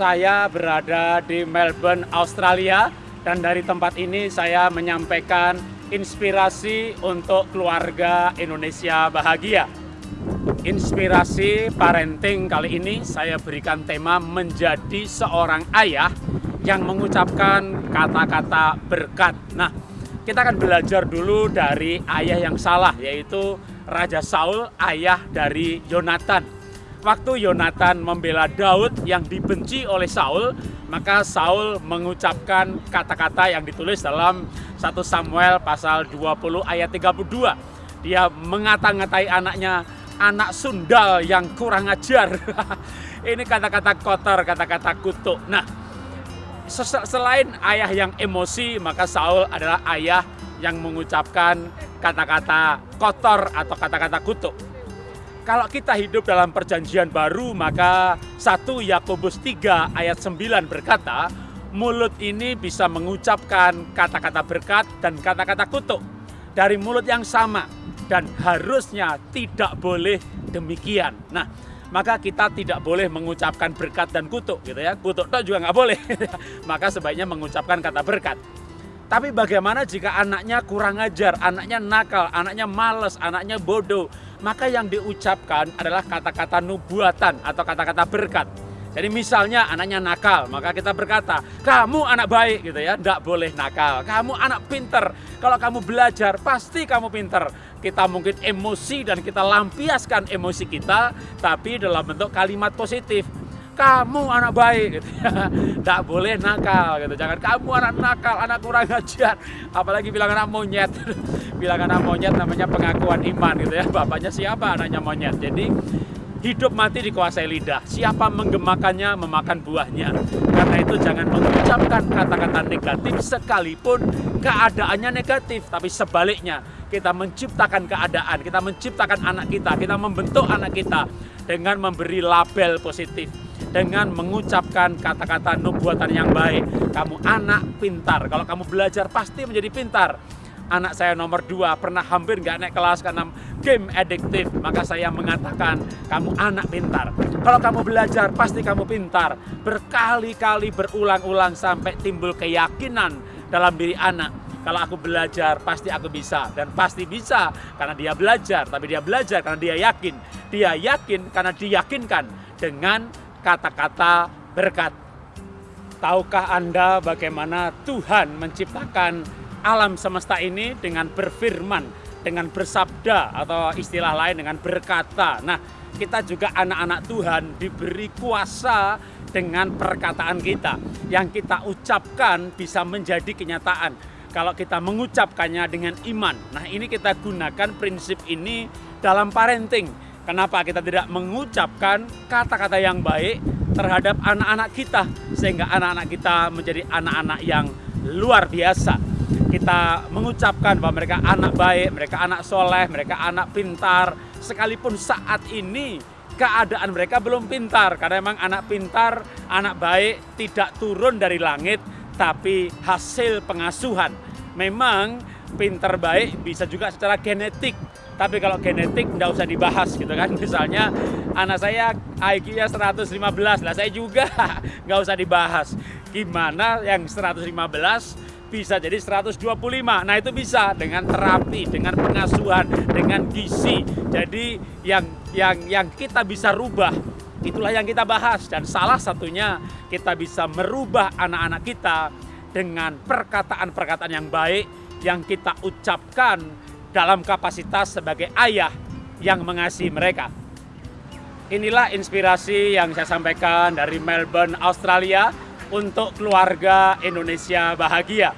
Saya berada di Melbourne, Australia dan dari tempat ini saya menyampaikan inspirasi untuk keluarga Indonesia bahagia. Inspirasi parenting kali ini saya berikan tema menjadi seorang ayah yang mengucapkan kata-kata berkat. Nah, kita akan belajar dulu dari ayah yang salah yaitu Raja Saul, ayah dari Yonatan waktu Yonatan membela Daud yang dibenci oleh Saul, maka Saul mengucapkan kata-kata yang ditulis dalam 1 Samuel pasal 20 ayat 32. Dia mengata-ngatai anaknya, anak sundal yang kurang ajar. Ini kata-kata kotor, kata-kata kutuk. Nah, selain ayah yang emosi, maka Saul adalah ayah yang mengucapkan kata-kata kotor atau kata-kata kutuk. Kalau kita hidup dalam perjanjian baru, maka 1 Yakobus 3 ayat 9 berkata, mulut ini bisa mengucapkan kata-kata berkat dan kata-kata kutuk dari mulut yang sama dan harusnya tidak boleh demikian. Nah, maka kita tidak boleh mengucapkan berkat dan kutuk gitu ya. Kutuk itu juga nggak boleh. maka sebaiknya mengucapkan kata berkat. Tapi bagaimana jika anaknya kurang ajar, anaknya nakal, anaknya males, anaknya bodoh, maka yang diucapkan adalah kata-kata nubuatan atau kata-kata berkat. Jadi misalnya anaknya nakal, maka kita berkata, kamu anak baik gitu ya, tidak boleh nakal. Kamu anak pinter, kalau kamu belajar pasti kamu pinter. Kita mungkin emosi dan kita lampiaskan emosi kita, tapi dalam bentuk kalimat positif kamu anak baik gitu ya. Tidak boleh nakal gitu. Jangan kamu anak nakal, anak kurang ajar. Apalagi bilang anak monyet. bilang anak monyet namanya pengakuan iman gitu ya. Bapaknya siapa anaknya monyet. Jadi hidup mati dikuasai lidah. Siapa menggemakannya memakan buahnya. Karena itu jangan mengucapkan kata-kata negatif sekalipun keadaannya negatif, tapi sebaliknya kita menciptakan keadaan, kita menciptakan anak kita, kita membentuk anak kita dengan memberi label positif dengan mengucapkan kata-kata nubuatan yang baik. Kamu anak pintar. Kalau kamu belajar pasti menjadi pintar. Anak saya nomor dua pernah hampir nggak naik kelas karena game adiktif. Maka saya mengatakan kamu anak pintar. Kalau kamu belajar pasti kamu pintar. Berkali-kali berulang-ulang sampai timbul keyakinan dalam diri anak. Kalau aku belajar pasti aku bisa dan pasti bisa karena dia belajar. Tapi dia belajar karena dia yakin. Dia yakin karena diyakinkan dengan kata-kata berkat. Tahukah Anda bagaimana Tuhan menciptakan alam semesta ini dengan berfirman, dengan bersabda atau istilah lain dengan berkata. Nah, kita juga anak-anak Tuhan diberi kuasa dengan perkataan kita. Yang kita ucapkan bisa menjadi kenyataan. Kalau kita mengucapkannya dengan iman. Nah, ini kita gunakan prinsip ini dalam parenting Kenapa kita tidak mengucapkan kata-kata yang baik terhadap anak-anak kita sehingga anak-anak kita menjadi anak-anak yang luar biasa. Kita mengucapkan bahwa mereka anak baik, mereka anak soleh, mereka anak pintar. Sekalipun saat ini keadaan mereka belum pintar karena memang anak pintar, anak baik tidak turun dari langit tapi hasil pengasuhan. Memang pintar baik bisa juga secara genetik tapi kalau genetik nggak usah dibahas gitu kan. Misalnya anak saya IQ-nya 115 lah, saya juga nggak usah dibahas. Gimana yang 115 bisa jadi 125. Nah, itu bisa dengan terapi, dengan pengasuhan, dengan gizi. Jadi yang yang yang kita bisa rubah itulah yang kita bahas dan salah satunya kita bisa merubah anak-anak kita dengan perkataan-perkataan yang baik yang kita ucapkan dalam kapasitas sebagai ayah yang mengasihi mereka. Inilah inspirasi yang saya sampaikan dari Melbourne, Australia untuk keluarga Indonesia bahagia.